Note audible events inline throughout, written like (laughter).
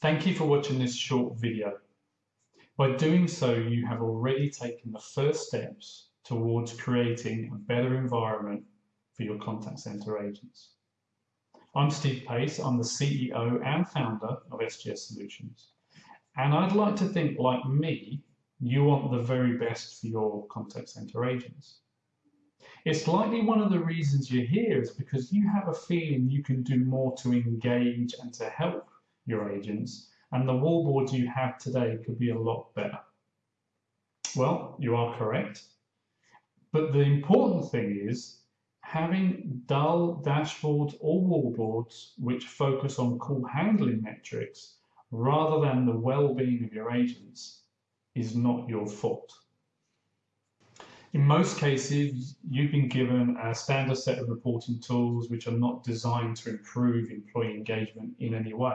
Thank you for watching this short video. By doing so, you have already taken the first steps towards creating a better environment for your contact center agents. I'm Steve Pace, I'm the CEO and founder of SGS Solutions. And I'd like to think like me, you want the very best for your contact center agents. It's likely one of the reasons you're here is because you have a feeling you can do more to engage and to help your agents and the wallboards you have today could be a lot better. Well, you are correct. But the important thing is having dull dashboards or wallboards which focus on call handling metrics rather than the well-being of your agents is not your fault. In most cases, you've been given a standard set of reporting tools which are not designed to improve employee engagement in any way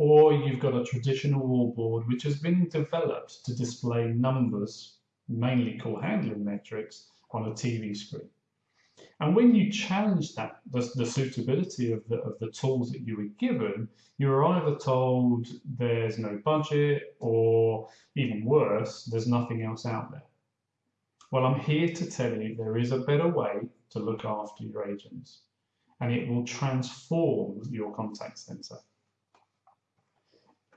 or you've got a traditional wallboard which has been developed to display numbers, mainly call handling metrics, on a TV screen. And when you challenge that, the, the, suitability of the, of the tools that you were given, you are either told there's no budget or even worse, there's nothing else out there. Well, I'm here to tell you there is a better way to look after your agents and it will transform your contact center.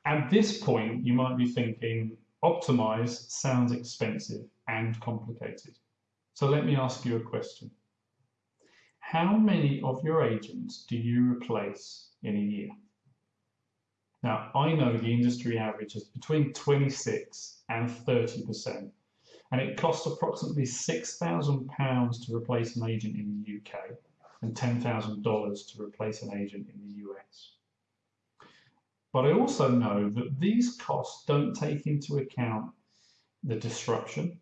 At this point, you might be thinking, optimize sounds expensive and complicated. So let me ask you a question. How many of your agents do you replace in a year? Now, I know the industry average is between 26 and 30%, and it costs approximately £6,000 to replace an agent in the UK and $10,000 to replace an agent in the US. But I also know that these costs don't take into account the disruption,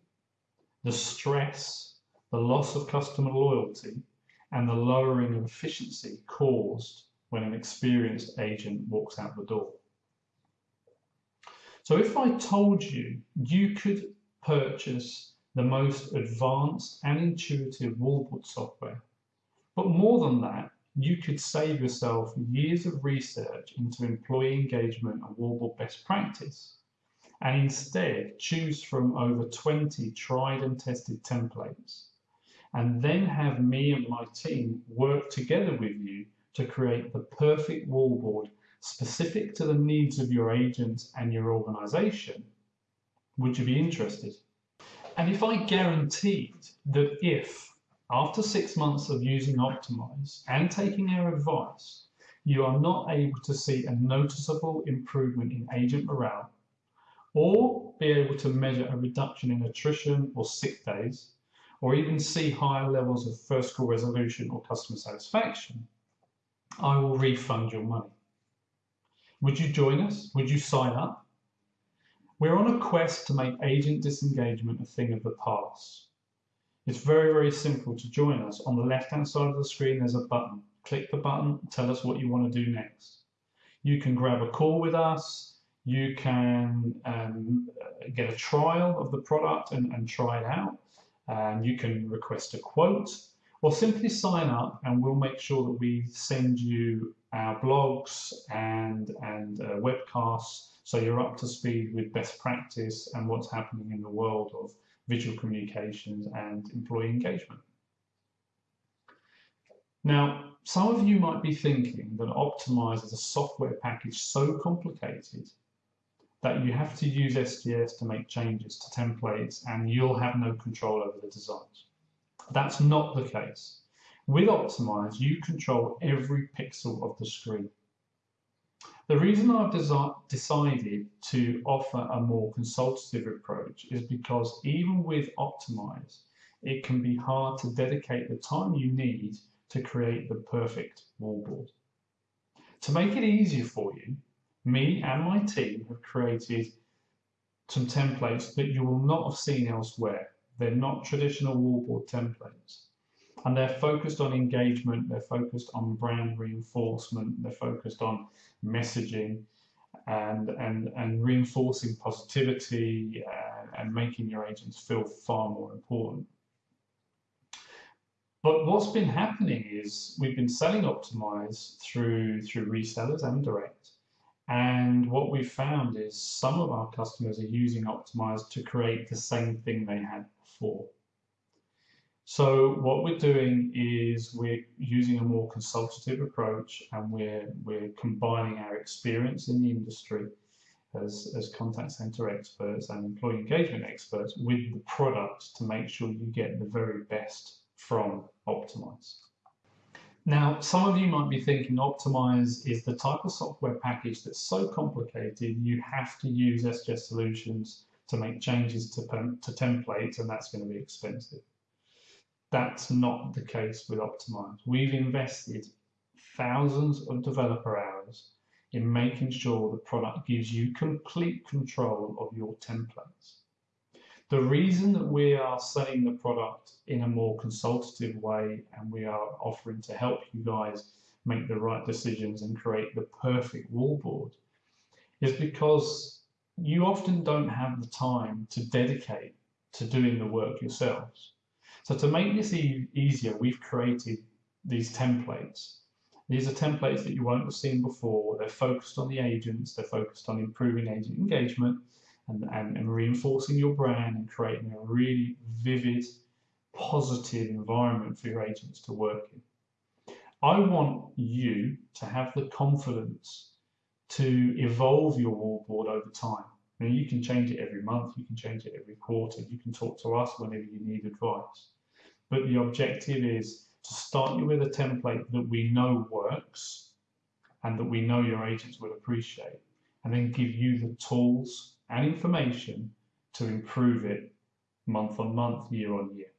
the stress, the loss of customer loyalty, and the lowering of efficiency caused when an experienced agent walks out the door. So if I told you you could purchase the most advanced and intuitive wallboard software, but more than that, you could save yourself years of research into employee engagement and wallboard best practice and instead choose from over 20 tried and tested templates and then have me and my team work together with you to create the perfect wallboard specific to the needs of your agents and your organization, would you be interested? And if I guaranteed that if after six months of using Optimize and taking our advice, you are not able to see a noticeable improvement in agent morale or be able to measure a reduction in attrition or sick days, or even see higher levels of first call resolution or customer satisfaction, I will refund your money. Would you join us? Would you sign up? We're on a quest to make agent disengagement a thing of the past. It's very, very simple to join us. On the left-hand side of the screen, there's a button. Click the button, tell us what you want to do next. You can grab a call with us. You can um, get a trial of the product and, and try it out. And you can request a quote or simply sign up and we'll make sure that we send you our blogs and, and uh, webcasts so you're up to speed with best practice and what's happening in the world of visual communications and employee engagement. Now, some of you might be thinking that Optimize is a software package so complicated that you have to use SGS to make changes to templates and you'll have no control over the designs. That's not the case. With Optimize, you control every pixel of the screen. The reason I've decided to offer a more consultative approach is because even with Optimize, it can be hard to dedicate the time you need to create the perfect wallboard. To make it easier for you, me and my team have created some templates that you will not have seen elsewhere. They're not traditional wallboard templates and they're focused on engagement, they're focused on brand reinforcement, they're focused on messaging and, and, and reinforcing positivity and, and making your agents feel far more important. But what's been happening is we've been selling Optimize through, through resellers and direct, And what we've found is some of our customers are using Optimize to create the same thing they had before. So what we're doing is we're using a more consultative approach and we're, we're combining our experience in the industry as, as contact center experts and employee engagement experts with the product to make sure you get the very best from Optimize. Now, some of you might be thinking Optimize is the type of software package that's so complicated you have to use SGS Solutions to make changes to, to templates and that's going to be expensive. That's not the case with Optimize. We've invested thousands of developer hours in making sure the product gives you complete control of your templates. The reason that we are selling the product in a more consultative way and we are offering to help you guys make the right decisions and create the perfect wallboard is because you often don't have the time to dedicate to doing the work yourselves. So to make this e easier, we've created these templates. These are templates that you won't have seen before. They're focused on the agents, they're focused on improving agent engagement, and, and, and reinforcing your brand and creating a really vivid, positive environment for your agents to work in. I want you to have the confidence to evolve your wallboard over time. You can change it every month, you can change it every quarter, you can talk to us whenever you need advice. But the objective is to start you with a template that we know works and that we know your agents will appreciate and then give you the tools and information to improve it month on month, year on year.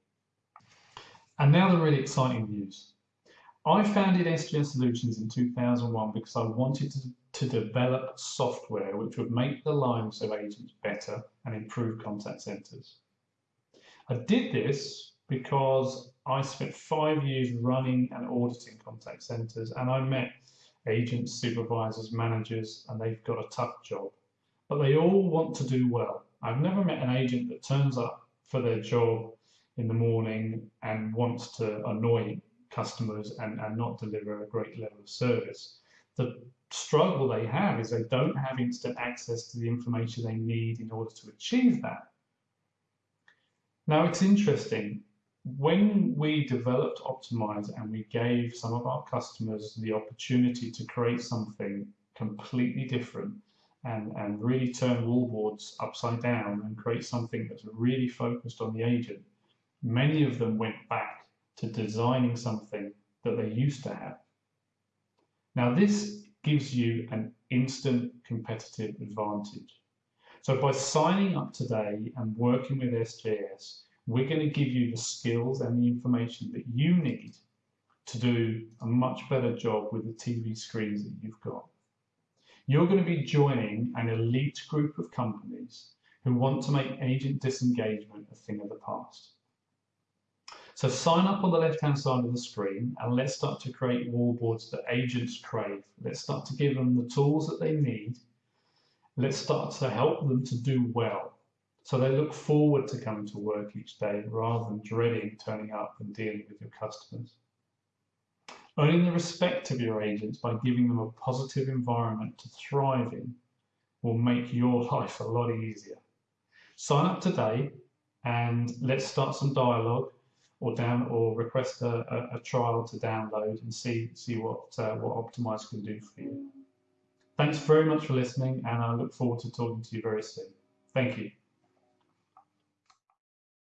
And now the really exciting news. I founded SGS Solutions in 2001 because I wanted to, to develop software which would make the lives of agents better and improve contact centers. I did this because I spent five years running and auditing contact centers and I met agents, supervisors, managers, and they've got a tough job but they all want to do well. I've never met an agent that turns up for their job in the morning and wants to annoy customers and, and not deliver a great level of service. The struggle they have is they don't have instant access to the information they need in order to achieve that. Now it's interesting, when we developed Optimize and we gave some of our customers the opportunity to create something completely different, and, and really turn wallboards upside down and create something that's really focused on the agent. Many of them went back to designing something that they used to have. Now this gives you an instant competitive advantage. So by signing up today and working with SGS, we're going to give you the skills and the information that you need to do a much better job with the TV screens that you've got. You're going to be joining an elite group of companies who want to make agent disengagement a thing of the past. So sign up on the left-hand side of the screen and let's start to create wallboards that agents crave. Let's start to give them the tools that they need. Let's start to help them to do well. So they look forward to coming to work each day rather than dreading turning up and dealing with your customers. Earning the respect of your agents by giving them a positive environment to thrive in will make your (laughs) life a lot easier. Sign up today and let's start some dialogue or down or request a, a, a trial to download and see see what uh, what Optimize can do for you. Thanks very much for listening and I look forward to talking to you very soon. Thank you.